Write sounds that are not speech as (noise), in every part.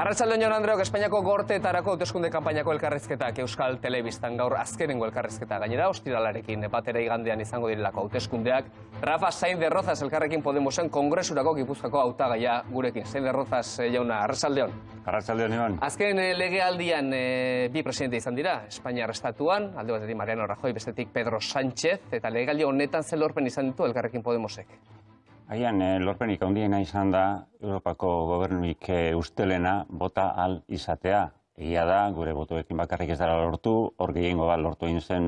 Arratsalde hon Andreok Espainiako gorteetarako hauteskunde kanpainako elkarrizketak Euskal Telebistan gaur azkenengo elkarrizketa gainera ostiralarekin batera igandean izango direlako hauteskundeak Rafa Sain de Rozas elkarrekin Podemosen kongresurako Gipuzkoako hautagaia gurekin. Sain de Rozas eh, jauna Arratsalde hon. Arratsalde hon Iban. Azken eh, legealdian eh, bi presidente izan dira Espainiar estatuan, alde batetik Mariano Rajoy, bestetik Pedro Sánchez eta legealdi honetan zen lorpen izan ditu elkarrekin Podemosek. Agian, eh, lorpenik handiena izan da Europako gobernuik eh, ustelena bota al izatea. Egia da, gure botoekin bakarrik ez dara lortu, hor gehiengo bat lortu egin zen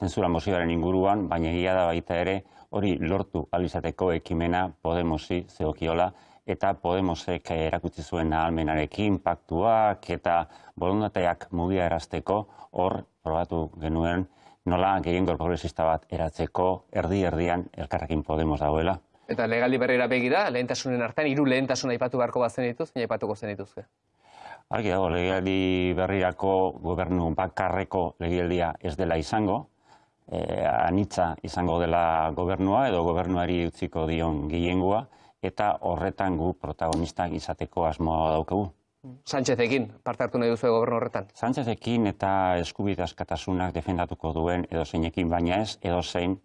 zentzura mozioaren inguruan, baina egia da baita ere hori lortu al izateko ekimena Podemosi zeokiola eta Podemosek erakutsi zuen ahalmenarekin, paktuak eta bolondateak mugia erazteko hor probatu genuen nola gehiengo progresista bat eratzeko erdi-erdian elkarrekin Podemos dagoela. Eta legaldi berrera begira, lehentasunen artean, hiru lehentasun aipatu beharko bat zenituz, baina aipatuko zenituzke. Argi dago, legialdi berrirako gobernu bakarreko legialdia ez dela izango, e, anitza izango dela gobernua edo gobernuari utziko dion gehiengoa, eta horretan gu protagonistak izateko asmoa daukagu. Sánchezekin parte hartu nahi duzu gobernu horretan? Sánchezekin eta eskubide askatasunak defendatuko duen edo zeinekin baina ez, edo zein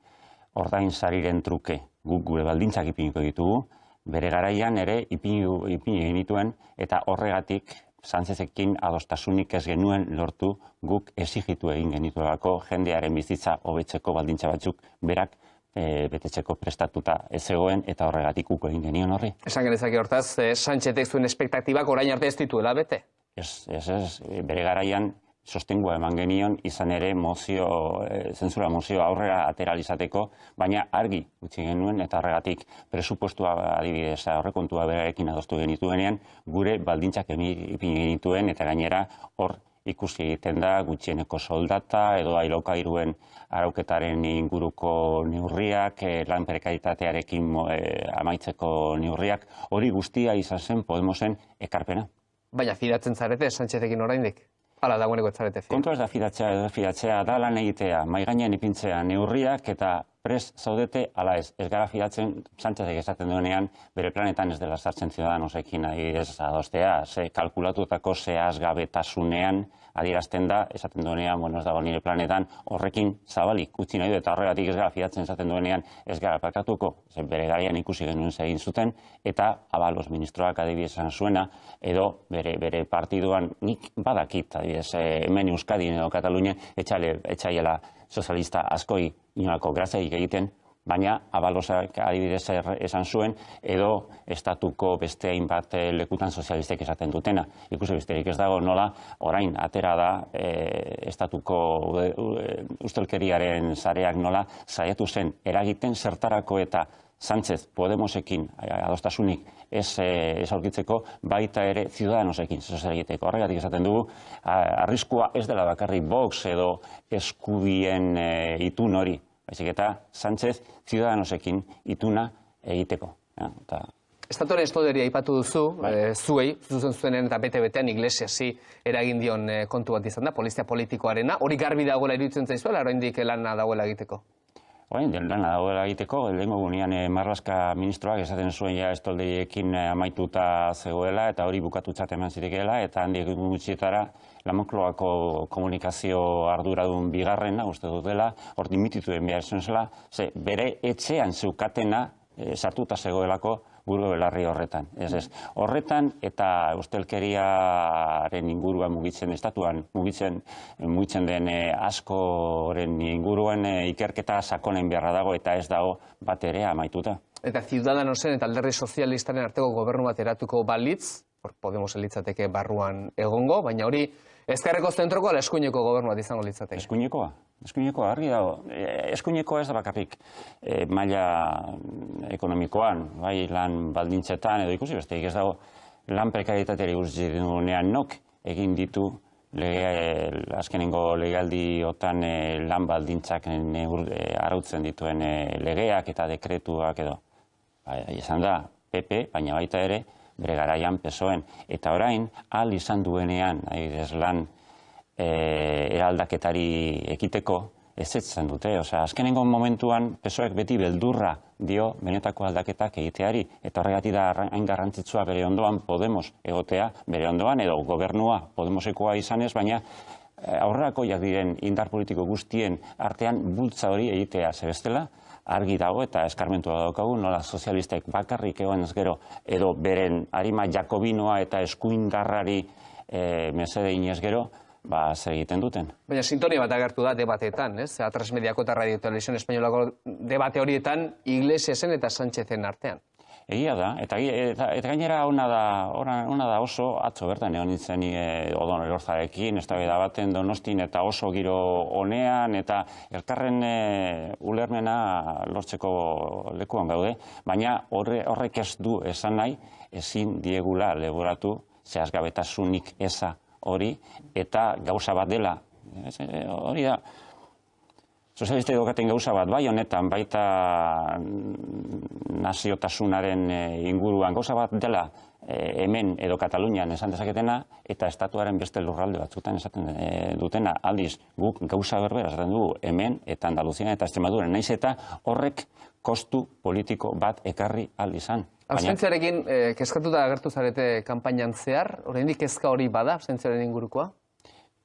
ordain sariren truke guk gure baldintzak ipiniko ditugu, bere garaian ere ipini, ipini genituen eta horregatik Sánchezekin adostasunik ez genuen lortu guk exigitu egin genituelako jendearen bizitza hobetzeko baldintza batzuk berak e, betetzeko prestatuta ez zegoen eta horregatik uko egin genion horri. Esan genezake hortaz, e, Sánchezek zuen espektaktibak orain arte ez dituela bete? Ez, ez, ez, bere garaian sostengua eman genion izan ere mozio, e, zentzura mozio aurrera ateralizateko, baina argi utzi genuen eta horregatik presupostua adibidez aurrekontua berarekin adostu genituenean gure baldintzak ipini genituen eta gainera hor ikusi egiten da gutxieneko soldata edo iruen arauketaren inguruko neurriak, e, lan prekaritatearekin e, amaitzeko neurriak, hori guztia izan zen Podemosen ekarpena. Baina fidatzen zarete Sánchezekin oraindik? Hala dagoeneko etzarete fi. Kontua ez da fidatzea, ez da fidatzea, da lan egitea, maiganean ipintzea neurriak eta pres zaudete ala ez. Ez gara fidatzen, Sánchezek esaten duenean, bere planetan ez dela sartzen ziudadanosekin nahi ez adostea, ze kalkulatutako zehaz gabetasunean adierazten da, esaten duenean, bueno, ez dago nire planetan, horrekin zabalik utzi nahi du, eta horregatik ez gara fidatzen esaten duenean, ez gara pakatuko, ze bere garian ikusi genuen egin zuten, eta abalos ministroak adibidez zuena, edo bere, bere partiduan nik badakit, adibidez, eh, hemen Euskadin edo Katalunien, etxaiela sozialista askoi inolako grazaik egiten, baina abalosak adibidez esan zuen, edo estatuko beste hainbat eh, lekutan sozialistek esaten dutena. Ikusi besterik ez dago nola, orain atera da e, estatuko e, ustelkeriaren zareak nola, saiatu zen eragiten zertarako eta Sánchez Podemosekin adostasunik ez, ez aurkitzeko, baita ere Ciudadanosekin zer egiteko. Horregatik esaten dugu, arriskua ez dela bakarri Vox edo eskubien itun hori, baizik eta Sánchez Ciudadanosekin ituna egiteko. Ja, eta... Estatuaren estoderia aipatu duzu, bai. e, zuei, zuzen zuenen eta bete-betean iglesiasi eragin dion e, kontu bat izan da, polizia politikoarena, hori garbi dagoela iruditzen zaizuela, oraindik lana dagoela egiteko? Orain, lana dagoela egiteko, lehenko gunean e, Marlaska ministroak esaten zuen ja estoldeiekin amaituta zegoela, eta hori bukatutzat eman zitekeela, eta handik gutxietara, Lamokloako komunikazio arduradun bigarrena, uste dut dela, hor dimitituen behar zuen zela, ze bere etxean zeukatena e, sartuta zegoelako burgo belarri horretan. Ez, ez. Horretan eta ustelkeriaren inguruan mugitzen estatuan, mugitzen, mugitzen den e, askoren inguruan e, ikerketa sakonen beharra dago eta ez dago bat ere amaituta. Eta Ciudadanosen eta alderri sozialistaren arteko gobernu bat eratuko balitz, Podemos elitzateke barruan egongo, baina hori Ezkerreko zentroko ala eskuineko gobernu izango litzateke? Eskuinekoa. Eskuinekoa, argi dago. Eskuinekoa ez da bakarrik e, maila ekonomikoan, bai lan baldintzetan edo ikusi besteik ez dago lan prekaritateari guzti denunean nok egin ditu lege, azkenengo legaldi otan e, lan baldintzak neur, e, arautzen dituen e, legeak eta dekretuak edo. Bai, izan da, PP, baina baita ere, bere garaian pesoen. Eta orain, al izan duenean, adibidez lan e, eraldaketari ekiteko, ezetzen dute. Osea, azkenengo momentuan pesoek beti beldurra dio benetako aldaketak egiteari eta horregatik da hain garrantzitsua bere ondoan Podemos egotea, bere ondoan edo gobernua Podemosekoa izanez, baina eh, aurrakoiak diren indar politiko guztien artean bultza hori egitea zebestela, argi dago eta eskarmentua daukagu, nola sozialistek bakarrik egon ez gero, edo beren harima jakobinoa eta eskuindarrari e, mesede inez gero, ba, zer egiten duten. Baina sintonia bat agertu da debateetan, ez? Atrasmediako eta Radio Televisión Espainolako debate horietan Iglesiasen eta Sánchezen artean. Egia da, eta, eta, eta gainera ona da, ona, ona da oso atzo bertan egon nintzen e, odon erorzarekin, ez da baten donostin eta oso giro honean, eta elkarren e, ulermena lortzeko lekuan gaude, baina horre, horrek ez du esan nahi, ezin diegula leboratu zehazgabetasunik eza hori, eta gauza bat dela, hori da, Sozialista edukaten gauza bat, bai honetan, baita naziotasunaren eh, inguruan gauza bat dela eh, hemen edo Katalunian esan dezaketena eta estatuaren beste lurralde batzutan esaten eh, dutena aldiz guk gauza berbera esaten dugu hemen eta Andaluzian eta Extremadura naiz eta horrek kostu politiko bat ekarri aldi izan. Abstentziarekin kezkatuta agertu zarete kanpainan zehar, oraindik kezka hori bada abstentziaren ingurukoa?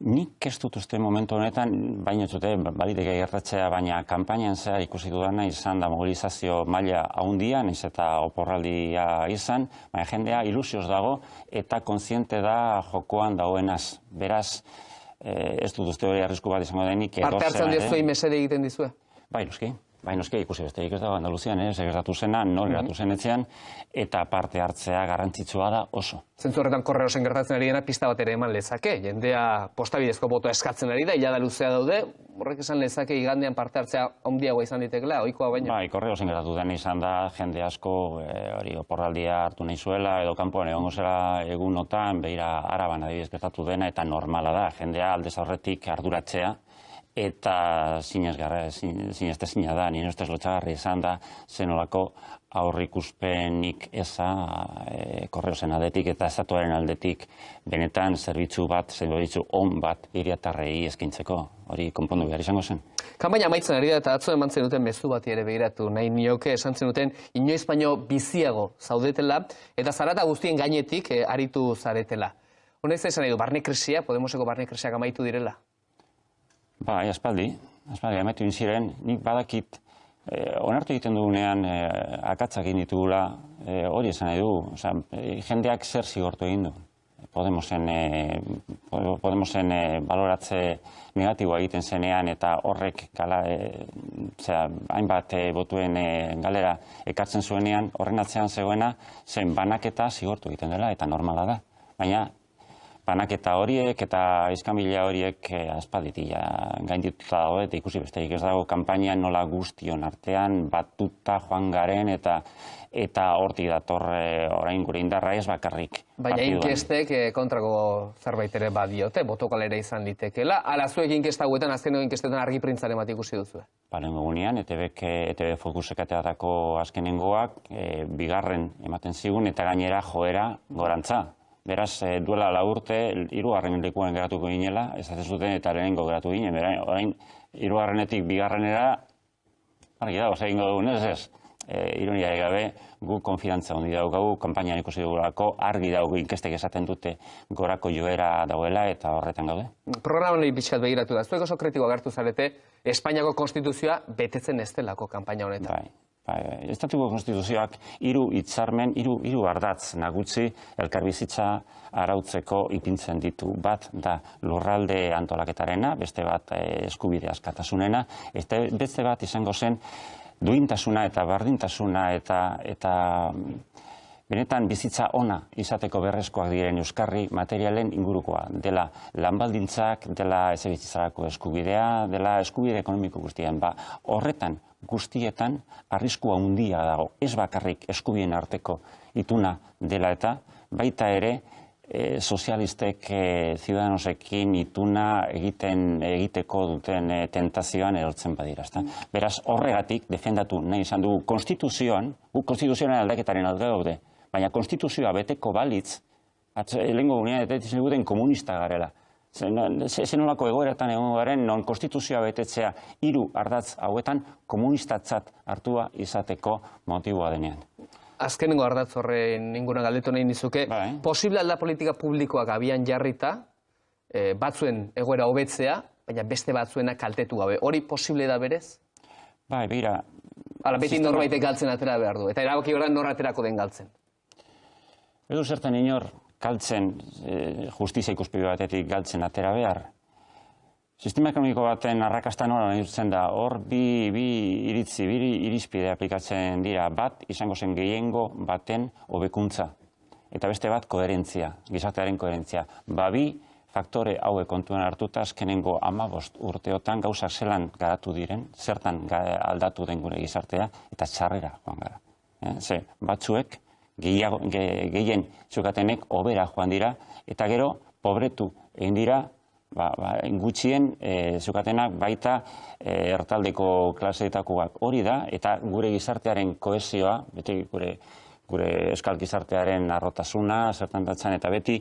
Nik ez dut uste momentu honetan, baina zute, baliteke gertatzea, baina kanpainan zehar ikusi dudana izan da mobilizazio maila haundian, ez eta oporraldia izan, baina jendea ilusioz dago eta kontziente da jokoan dagoenaz. Beraz, eh, ez dut uste hori arrisku bat izango denik. Parte hartzen dizue, mesede egiten dizue? Bai, noski. Bai, noski, ikusi beste ez dago Andaluzian, eh, gertatu zena, nor gertatu zen etzean, eta parte hartzea garrantzitsua da oso. Zentzu horretan korreosen gertatzen ari dena pista bat ere eman lezake, jendea postabidezko boto eskatzen ari da, ilada luzea daude, horrek esan lezake igandean parte hartzea ondiagoa izan ditekela, oikoa baina? Bai, korreosen gertatu den izan da, jende asko, e, hori, oporraldia hartu nahi zuela, edo kanpoan egongo zela egunotan, behira araban adibidez gertatu dena, eta normala da, jendea aldez aurretik arduratzea, eta zinez gara, zinezte zina da, nire ustez lotxagarri izan da, zenolako aurrikuspenik eza e, korreozen aldetik eta estatuaren aldetik benetan zerbitzu bat, zerbitzu on bat iriatarrei eskintzeko, hori konpondu behar izango zen. Kanbaina amaitzen ari da eta atzo eman zenuten mezu bat ere begiratu, nahi nioke esan zenuten inoiz baino biziago zaudetela eta zarata guztien gainetik eh, aritu zaretela. Honez esan edo, barne krisia, Podemoseko barne krisiak amaitu direla? Ba, aspaldi, aspaldi, ametu ziren, nik badakit, eh, onartu egiten dugunean eh, akatzak egin ditugula, eh, hori esan nahi du, oza, eh, jendeak zer zigortu egin du. Podemosen, eh, Podemosen eh, baloratze negatiboa egiten zenean eta horrek gala, eh, zera, hainbat eh, botuen eh, galera ekartzen zuenean, horren atzean zegoena, zen banaketa zigortu egiten dela eta normala da. Baina banaketa horiek eta izkamila horiek eh, aspaditia gaindituta dago eta ikusi besteik ez dago kanpainan nola guztion artean batuta joan garen eta eta hortik dator eh, orain gure indarra ez bakarrik. Baina inkestek eh, kontrako zerbait ere badiote, botokalera izan litekela. Ala zuek inkesta guetan, azken inkestetan argi printzaren bat ikusi duzu. Baren egunean, ETB, ETB fokusekateatako azkenengoak, e, bigarren ematen zigun eta gainera joera gorantza. Beraz, e, duela la urte, irugarren lekuan geratuko ginela, ez zuten eta lehenengo geratu ginen, bera, orain, irugarrenetik bigarrenera, argi dago, zegin dugun, ez ez, e, ironia egabe, gu konfidantza hondi daukagu, kampainan ikusi dugulako, argi daugu inkestek esaten dute gorako joera dauela eta horretan gaude. Programa hori pixkat begiratu da, zuek oso kritiko agertu zarete, Espainiako konstituzioa betetzen ez delako kampaina honetan. Bai. Bai, estatuko konstituzioak hiru hitzarmen, hiru hiru ardatz nagutzi elkarbizitza arautzeko ipintzen ditu. Bat da lurralde antolaketarena, beste bat eh, eskubide askatasunena, eta beste bat izango zen duintasuna eta bardintasuna eta eta benetan bizitza ona izateko berrezkoak diren euskarri materialen ingurukoa. Dela lanbaldintzak, dela ezebizitzarako eskubidea, dela eskubide ekonomiko guztien. Ba, horretan guztietan arriskua handia dago. Ez bakarrik eskubien arteko ituna dela eta baita ere e, sozialistek e, ziudadanosekin ituna egiten egiteko duten e, tentazioan erortzen badira. Ezta? Beraz horregatik defendatu nahi izan dugu konstituzioan, gu konstituzioan aldaketaren alde daude, baina konstituzioa beteko balitz, lehenko gunean eta komunista garela. Zenolako egoeratan egon garen, non konstituzioa betetzea hiru ardatz hauetan komunistatzat hartua izateko motiboa denean. Azkenengo ardatz horren inguna galdetu nahi nizuke, Bai. posible alda politika publikoak abian jarrita, eh, batzuen egoera hobetzea, baina beste batzuena kaltetu gabe. Hori posible da berez? Bai, begira, Hala, beti Sistema- norbaitek galtzen atera behar du. Eta erabaki gara nor aterako den galtzen. edo zertan inor galtzen, e, justizia ikuspegi batetik galtzen atera behar. Sistema ekonomiko baten arrakasta nola neurtzen da, hor bi, bi iritzi, bi irizpide aplikatzen dira, bat izango zen gehiengo baten hobekuntza eta beste bat koherentzia, gizartearen koherentzia. Ba bi faktore hauek kontuan hartuta azkenengo amabost urteotan gauzak zelan garatu diren, zertan aldatu den gure gizartea, eta txarrera joan gara. Eh? Ze, batzuek, gehiago, ge, gehien zukatenek obera joan dira, eta gero, pobretu egin dira, ba, ba, gutxien e, zukatenak baita e, ertaldeko klaseetakoak hori da, eta gure gizartearen kohesioa, beti gure, gure euskal gizartearen arrotasuna, zertan datzan, eta beti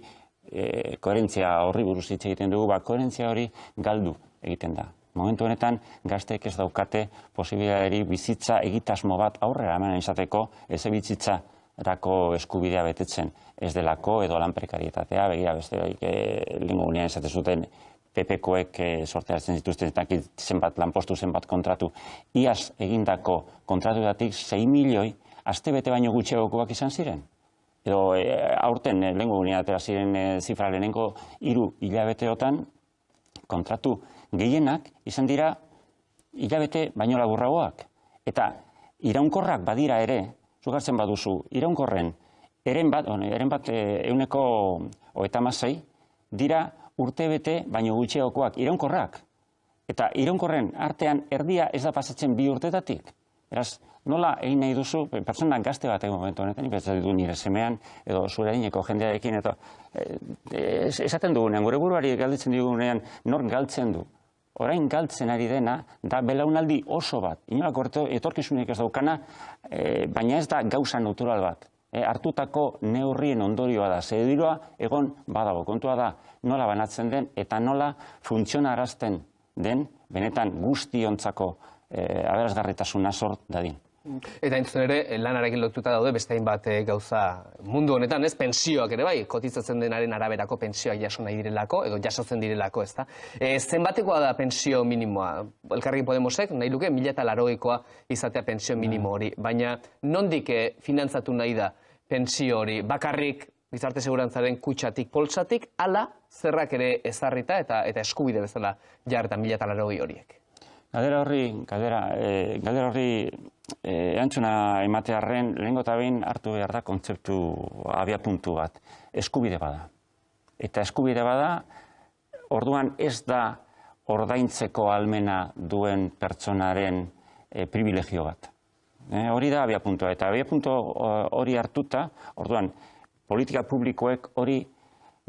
e, koherentzia horri buruz hitz egiten dugu, ba, koherentzia hori galdu egiten da. Momentu honetan, gazteek ez daukate posibilitateri bizitza egitasmo bat aurrera eman izateko, ez bizitza rako eskubidea betetzen ez delako edo lan prekarietatea, begira beste e, lingo gunean esate zuten PPkoek e, sorteatzen zituzten eta zenbat lanpostu zenbat kontratu. Iaz egindako kontratuetatik 6 milioi aste bete baino gutxiagokoak izan ziren. Edo e, aurten e, lehengo gunean atera ziren e, zifra lehenengo hiru hilabeteotan kontratu gehienak izan dira hilabete baino laburragoak. Eta iraunkorrak badira ere, zugartzen baduzu, iraunkorren, eren bat, on, eren bat e, euneko hogeita hamasei, dira urtebete baino gutxiagokoak iraunkorrak. Eta iraunkorren artean erdia ez da pasatzen bi urtetatik. Beraz, nola egin nahi duzu, pertsona gazte bat egon momentu honetan, nik du nire semean, edo zure adineko jendearekin, eta e, es- esaten dugunean, gure buruari galdetzen digunean, nor galtzen du. Orain galtzen ari dena, da belaunaldi oso bat. Inolako etorkizunik ez daukana, e, baina ez da gauza natural bat. E, hartutako neurrien ondorioa da. Zediroa egon badago. Kontua da nola banatzen den eta nola funtzionarazten den benetan guztiontzako e, aberasgarritasuna sort dadin. Eta entzun ere, lanarekin lotuta daude beste hainbat eh, gauza mundu honetan, ez? Pentsioak ere bai, kotizatzen denaren araberako pentsioak jaso nahi direlako, edo jasotzen direlako, ezta? E, zenbatekoa da pensio minimoa? Elkarrekin Podemosek, nahi luke, mila eta larogeikoa izatea pensio minimo hori. Baina, nondik eh, finantzatu nahi da pensio hori? Bakarrik, gizarte segurantzaren kutsatik, poltsatik, ala zerrak ere ezarrita eta eta eskubide bezala jarretan mila eta larogei horiek. Galdera horri, galdera, e, galdera horri e, erantzuna ematearren lehengo eta behin hartu behar da kontzeptu abiapuntu bat. Eskubide bada. Eta eskubide bada, orduan ez da ordaintzeko almena duen pertsonaren e, privilegio bat. E, hori da abiapuntua. Eta abiapuntu hori hartuta, orduan, politika publikoek hori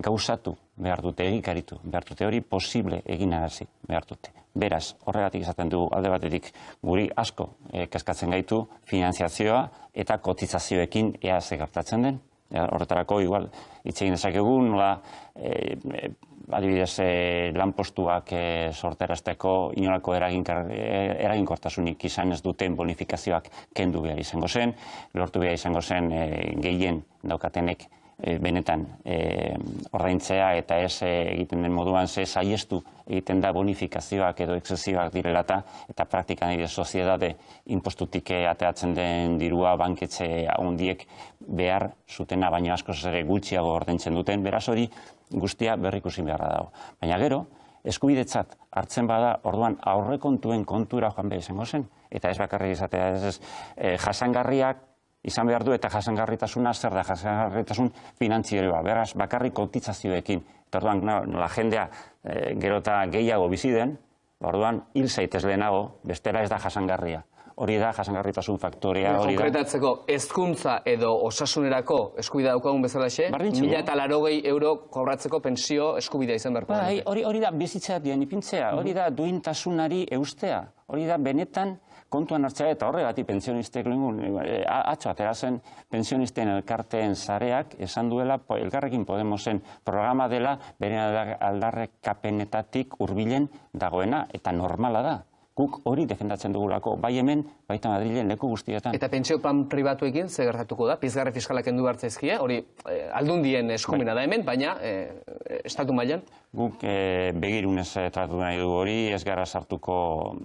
gauzatu behar dute, egikaritu behar dute, hori posible egin arazi behar dute. Beraz, horregatik esaten du alde batetik guri asko eh, kezkatzen gaitu finanziazioa eta kotizazioekin ea ze gertatzen den. Ja, horretarako igual hitz egin dezakegu nola eh, eh, adibidez eh, lanpostuak eh, sorterazteko inolako eraginkar, eraginkortasunik izan ez duten bonifikazioak kendu behar izango zen, lortu behar izango zen eh, gehien daukatenek e, benetan e, ordaintzea eta ez e, egiten den moduan ze saiestu egiten da bonifikazioak edo exzesiboak direlata eta praktikan ere soziedade impostutik ateatzen den dirua banketxe handiek behar zutena baino askoz ere gutxiago ordaintzen duten, beraz hori guztia berrikusi beharra dago. Baina gero, eskubidetzat hartzen bada, orduan aurrekontuen kontura joan behar izango zen, eta ez bakarrik izatea, ez, ez e, jasangarriak izan behar du eta jasangarritasuna zer da jasangarritasun finantzieroa. Beraz, bakarrik kotizazioekin. Eta orduan, no, nola jendea e, gero eta gehiago bizi den, orduan hil zaitez lehenago, bestela ez da jasangarria. Hori da jasangarritasun faktorea, hori da. Konkretatzeko, hezkuntza edo osasunerako eskubidea daukagun bezalaxe, mila eta larogei euro kobratzeko pensio eskubidea izan beharko. Bai, hori, hori da bizitzea dien ipintzea, hori da duintasunari eustea, hori da benetan kontuan hartzea eta horregatik pensionistek lengun, e, atxo atera zen pensionisten elkarteen zareak esan duela elkarrekin Podemosen programa dela bere aldarrekapenetatik hurbilen dagoena eta normala da guk hori defendatzen dugulako, bai hemen, baita Madrilen leku guztietan. Eta pentsio plan pribatuekin ze gertatuko da? Pizgarri fiskalak endu hartzaizkie, hori eh, aldundien eskumena da hemen, baina eh, estatu mailan? Guk eh, begirunez tratu nahi du hori, ez gara sartuko,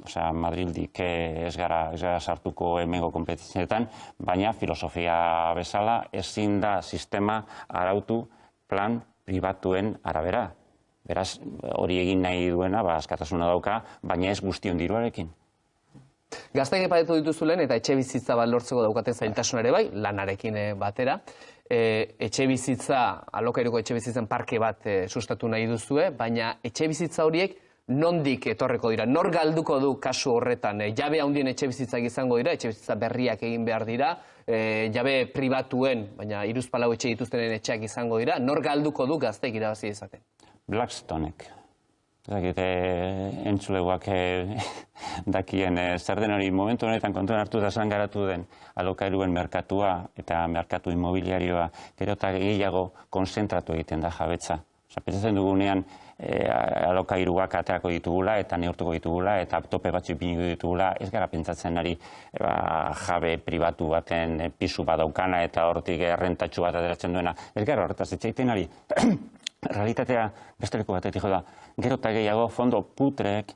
osea, Madrildik ez, gara, ez gara sartuko hemengo kompetizietan, baina filosofia bezala ezin da sistema arautu plan pribatuen arabera. Beraz, hori egin nahi duena, ba, askatasuna dauka, baina ez guztion diruarekin. Gaztaik epadetu dituzulen eta etxe bizitza bat lortzeko daukaten zailtasun ere bai, lanarekin eh, batera. E, etxe bizitza, alokairuko etxe bizitzen parke bat e, sustatu nahi duzue, baina etxe bizitza horiek nondik etorreko dira? Nor galduko du kasu horretan? E, jabe handien etxe bizitzak izango dira, etxe bizitza berriak egin behar dira, e, jabe pribatuen, baina iruzpalau etxe dituztenen etxeak izango dira, nor galduko du gazteik irabazi izaten? Blackstonek. Zakite, entzuleguak eh, (laughs) dakien eh, zer den hori momentu honetan kontuan hartu da zan garatu den alokairuen merkatua eta merkatu immobiliarioa gero eta gehiago konzentratu egiten da jabetza. Osa, pentsatzen dugunean e, alokairuak ateako ditugula eta neurtuko ditugula eta tope batzu ipiniko ditugula ez gara pentsatzen ari ba, jabe pribatu baten pisu badaukana eta hortik errentatxu bat ateratzen duena. Ez gara horretaz etxeiten ari (clears throat) realitatea beste leku batetik da. Gero eta gehiago fondo putreek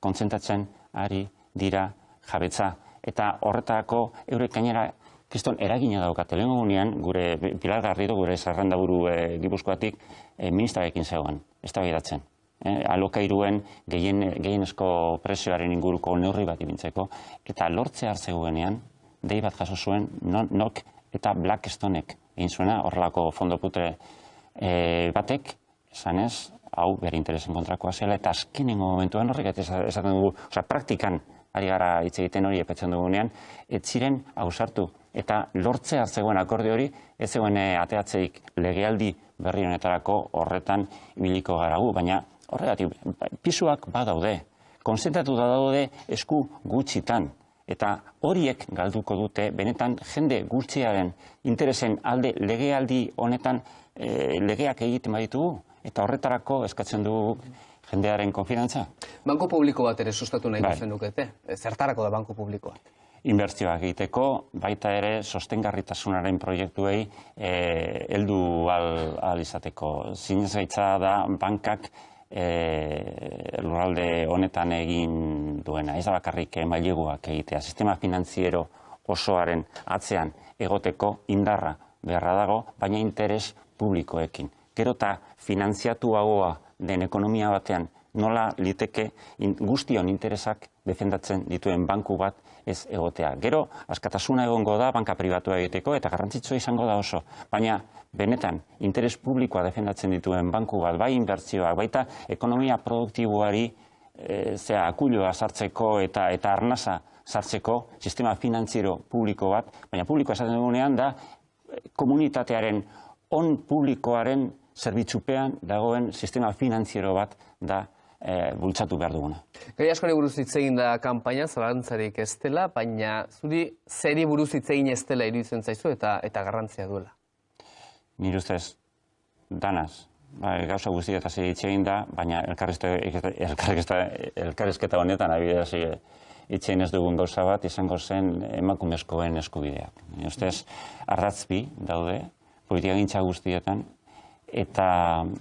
kontzentratzen ari dira jabetza. Eta horretako eurek gainera kriston eragina daukate. Lehen gure Pilar Garrido, gure zarrandaburu e, eh, gipuzkoatik, e, ministrarekin zegoen, ez da behidatzen. E, eh, alokairuen gehien, gehienezko presioaren inguruko neurri bat ibintzeko. Eta lortze hartzeguenean, dei bat jaso zuen, nok eta Blackstonek egin zuena, horrelako fondo putre e, batek, esan ez, hau bere interesen kontrakoa zela, eta azkenengo momentuan horrek, esaten dugu, oza, praktikan, ari gara hitz egiten hori epetzen dugunean, ez ziren hausartu. Eta lortze hartzegoen akorde hori, ez zegoen eh, ateatzeik legealdi berri honetarako horretan ibiliko garagu, baina horregatik, pisuak badaude, konzentratu da daude esku gutxitan, eta horiek galduko dute, benetan jende gutxiaren interesen alde legealdi honetan e, legeak egiten baditugu, eta horretarako eskatzen dugu jendearen konfidantza. Banko publiko bat ere sustatu nahi bai. dukete? Zertarako da banko publikoa? Inbertzioak egiteko, baita ere sostengarritasunaren proiektuei e, heldu al, al izateko. Zinez da bankak e, lurralde honetan egin duena. Ez da bakarrik maileguak egitea. Sistema finantziero osoaren atzean egoteko indarra beharra dago, baina interes publikoekin. Gero eta finanziatuagoa den ekonomia batean nola liteke guztion interesak defendatzen dituen banku bat ez egotea. Gero, askatasuna egongo da banka pribatua egiteko eta garrantzitsua izango da oso. Baina, benetan, interes publikoa defendatzen dituen banku bat, bai inbertzioak, baita ekonomia produktiboari e, zea, akulloa sartzeko eta eta arnasa sartzeko sistema finantziero publiko bat, baina publikoa esaten dugunean da komunitatearen on publikoaren zerbitzupean dagoen sistema finantziero bat da e, bultzatu behar duguna. Gai askori buruz hitz egin da kanpaina, zalantzarik ez dela, baina zuri zeri buruz hitz egin ez dela iruditzen zaizu eta eta garrantzia duela. Nire ustez, danaz, ba, gauza guzti eta zer hitz egin da, baina elkarrizketa honetan abidea hitz ez dugun gauza bat izango zen emakumezkoen eskubideak. Nire ustez, arratzbi daude, politika gintza guztietan, eta,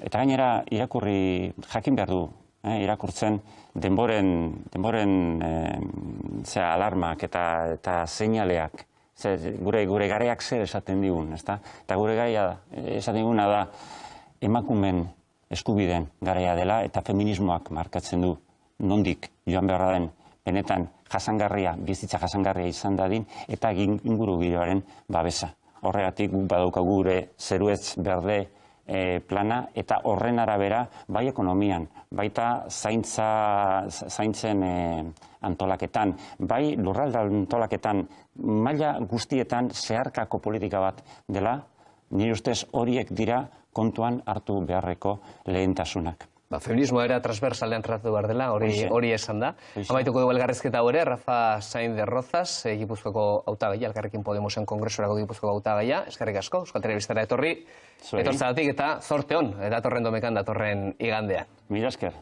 eta gainera irakurri jakin behar du, eh, irakurtzen denboren, denboren eh, alarmak eta, eta seinaleak, ze, gure, gure gareak zer esaten digun, ezta? Eta gure gaia esaten diguna da emakumen eskubiden garaia dela eta feminismoak markatzen du nondik joan beharra den benetan jasangarria, bizitza jasangarria izan dadin eta inguru giroaren babesa horregatik guk badauka gure zeruetz berde e, plana eta horren arabera bai ekonomian, baita zaintza, zaintzen e, antolaketan, bai lurralda antolaketan, maila guztietan zeharkako politika bat dela, nire ustez horiek dira kontuan hartu beharreko lehentasunak. Ba, feminismoa era transversalean tratatu behar dela, hori, hori esan da. Amaituko dugu elgarrezketa hau ere, Rafa Sain de Rozas, eh, Gipuzkoako hautagaia, elkarrekin Podemosen kongresurako Gipuzkoako hautagaia, eskerrik asko, Euskal Telebistara etorri, Zuei. etortzagatik eta zorte hon, eh, datorren domekan, datorren igandean. Mila esker.